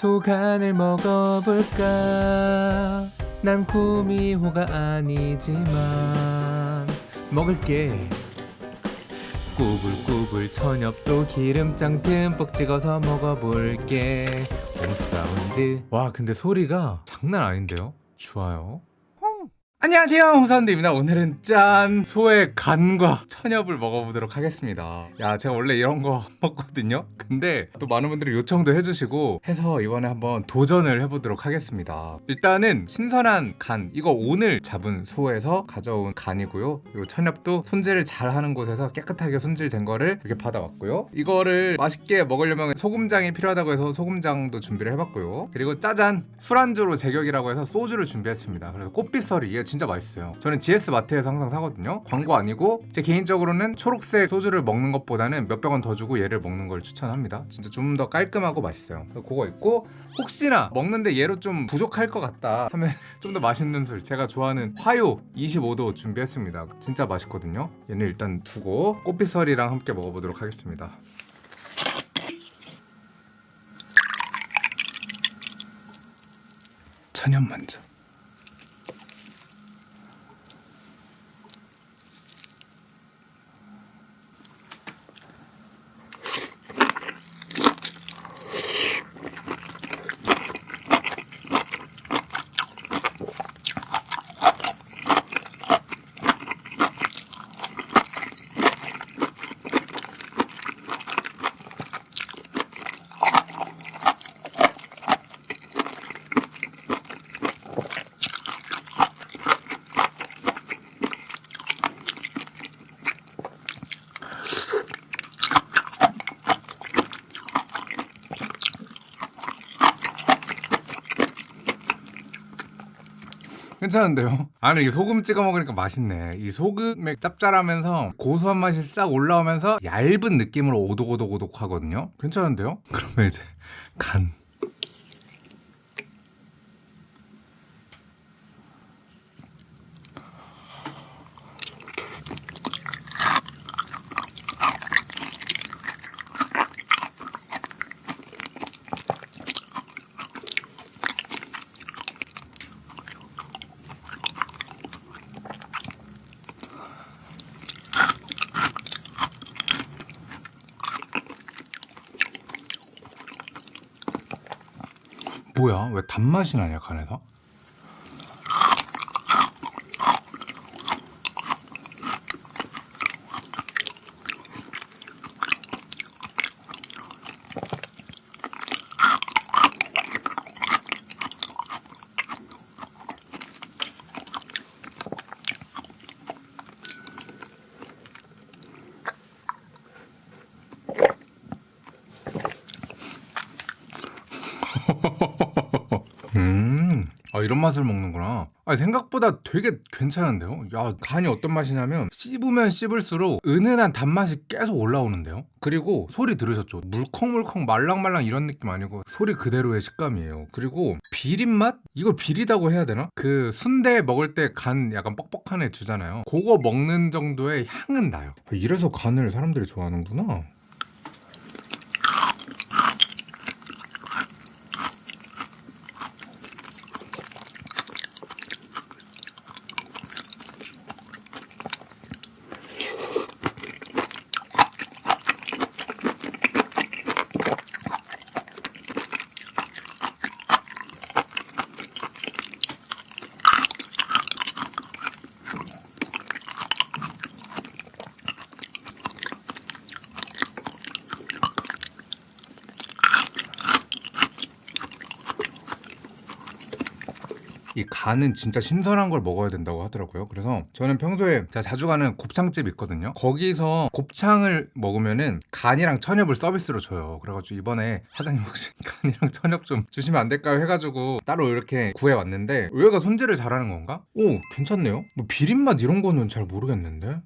소간을 먹어볼까? 난 구미호가 아니지만. 먹을게. 꾸불꾸불 천엽도 기름장 듬뿍 찍어서 먹어볼게. 홈사운드. 와 근데 소리가 장난 아닌데요? 좋아요 안녕하세요 홍사운드입니다. 오늘은 짠 소의 간과 천엽을 먹어보도록 하겠습니다. 야 제가 원래 이런 거 먹거든요? 근데 또 많은 분들이 요청도 해주시고 해서 이번에 한번 도전을 해보도록 하겠습니다. 일단은 신선한 간 이거 오늘 잡은 소에서 가져온 간이고요. 그리고 천엽도 손질을 잘 하는 곳에서 깨끗하게 손질된 거를 이렇게 받아왔고요. 이거를 맛있게 먹으려면 소금장이 필요하다고 해서 소금장도 준비를 해봤고요. 그리고 짜잔 술안주로 제격이라고 해서 소주를 준비했습니다. 그래서 꽃빛설이 진짜 맛있어요. 저는 GS 마트에서 항상 사거든요. 광고 아니고 제 개인적으로는 초록색 소주를 먹는 것보다는 몇백 원 더 주고 얘를 먹는 걸 추천합니다. 진짜 좀 더 깔끔하고 맛있어요. 그거 있고 혹시나 먹는데 얘로 좀 부족할 것 같다 하면 좀 더 맛있는 술. 제가 좋아하는 화요 25도 준비했습니다. 진짜 맛있거든요. 얘는 일단 두고 꽃빛설이랑 함께 먹어보도록 하겠습니다. 천연 먼저 괜찮은데요? 아니 이게 소금 찍어 먹으니까 맛있네 이 소금의 짭짤하면서 고소한 맛이 싹 올라오면서 얇은 느낌으로 오독오독오독 하거든요 괜찮은데요? 그러면 이제 간 뭐야? 왜 단맛이 나냐 간에서? 아 이런 맛을 먹는구나. 아 생각보다 되게 괜찮은데요. 야 간이 어떤 맛이냐면 씹으면 씹을수록 은은한 단맛이 계속 올라오는데요. 그리고 소리 들으셨죠? 물컹물컹 말랑말랑 이런 느낌 아니고 소리 그대로의 식감이에요. 그리고 비린 맛? 이걸 비리다고 해야 되나? 그 순대 먹을 때 간 약간 뻑뻑한 애 주잖아요. 그거 먹는 정도의 향은 나요. 아, 이래서 간을 사람들이 좋아하는구나. 이 간은 진짜 신선한 걸 먹어야 된다고 하더라고요. 그래서 저는 평소에 제가 자주 가는 곱창집 있거든요. 거기서 곱창을 먹으면은 간이랑 천엽을 서비스로 줘요. 그래가지고 이번에 사장님 혹시 간이랑 천엽 좀 주시면 안 될까요? 해가지고 따로 이렇게 구해왔는데 의외가 손질을 잘하는 건가? 오 괜찮네요. 뭐 비린맛 이런 거는 잘 모르겠는데.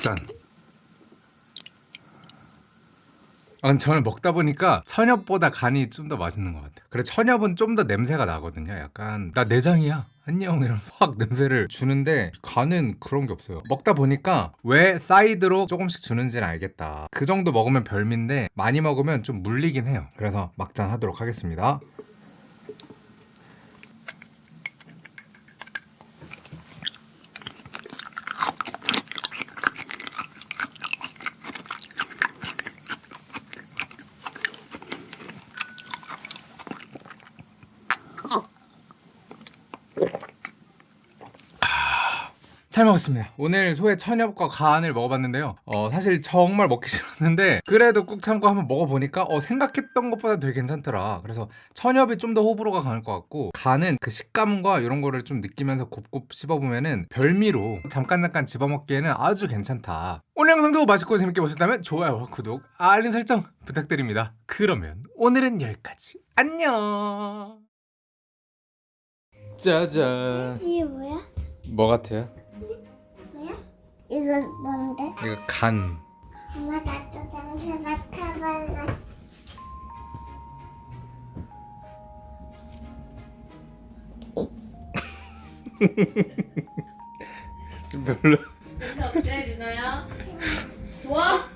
막잔. 아, 저는 먹다 보니까 천엽보다 간이 좀 더 맛있는 것 같아요. 그래 천엽은 좀 더 냄새가 나거든요. 약간 나 내장이야. 안녕 이러면서 확 냄새를 주는데 간은 그런 게 없어요. 먹다 보니까 왜 사이드로 조금씩 주는지는 알겠다. 그 정도 먹으면 별미인데 많이 먹으면 좀 물리긴 해요. 그래서 막잔 하도록 하겠습니다. 잘 먹었습니다. 오늘 소의 천엽과 간을 먹어봤는데요. 어, 사실 정말 먹기 싫었는데 그래도 꾹 참고 한번 먹어보니까 어, 생각했던 것보다 되게 괜찮더라. 그래서 천엽이 좀 더 호불호가 강할 것 같고 간은 그 식감과 이런 거를 좀 느끼면서 곱곱 씹어보면 은 별미로 잠깐 잠깐 집어먹기에는 아주 괜찮다. 오늘 영상도 맛있고 재밌게 보셨다면 좋아요와 구독, 알림 설정 부탁드립니다. 그러면 오늘은 여기까지. 안녕. 짜잔. 이게 뭐야? 뭐 같아요? 이거 뭔데? 이거 간. 엄마 나도 냄새 맡아볼래. 좀 별로. 냄새 어때, 리나야? 좋아?